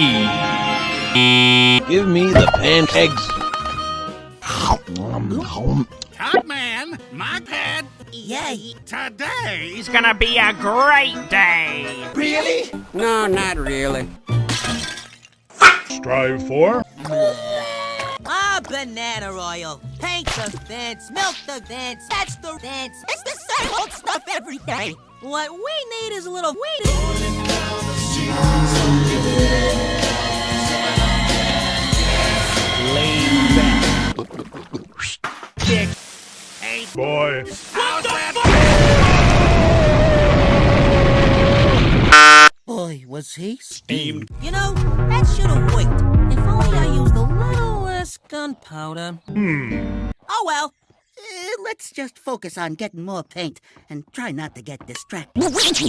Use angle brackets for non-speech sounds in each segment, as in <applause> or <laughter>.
E. Give me the pancakes. Cutman, my pet, Yay! today's gonna be a great day. Really? No, not really. Strive for Ah, banana oil. Paint the fence, milk the fence, that's the fence. It's the same old stuff every day. What we need is a little weed. Laid back. Kick. hey, boy. how's that? Boy, was he steamed. You know, that should have worked. If only I used a little less gunpowder. Hmm. Oh well. Eh, let's just focus on getting more paint and try not to get distracted. We're going to.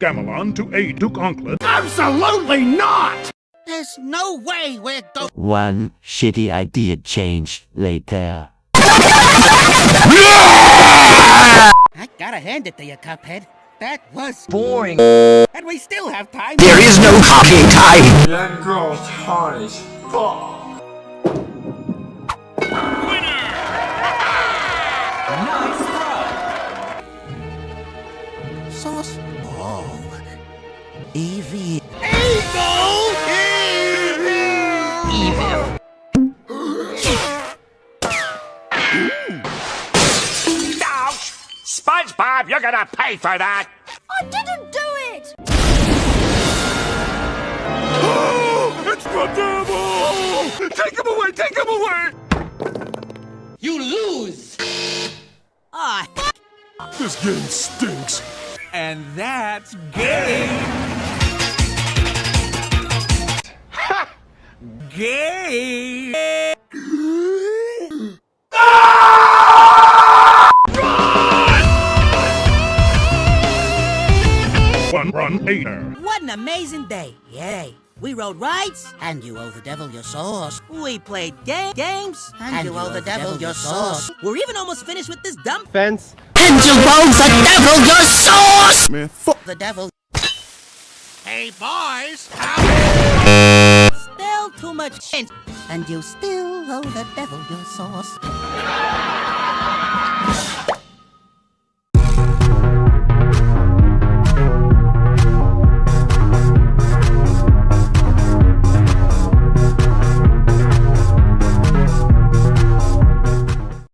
Gamelon to aid Duke Onkled. Absolutely not! There's no way we're going. One shitty idea change later. I gotta hand it to you, Cuphead. That was Boring. and we still have time. There is no copying time! That girl's hot as fuck. Sauce. Oh. Evie. Ouch! SpongeBob, you're gonna pay for that. I didn't do it! Oh, <gasps> It's the devil! Take him away! Take him away! You lose! Ah, This game stinks. And that's gay. Gay. One run aider. what an amazing day. Yay. We rode rides, And you owe the devil your sauce. we played ga- games, And, you owe the devil your sauce. We're even almost finished with this dumb Fence. And you owe the devil your sauce! Man, fuck. The devil. Hey, boys, how Still too much sense, and you still owe the devil your sauce.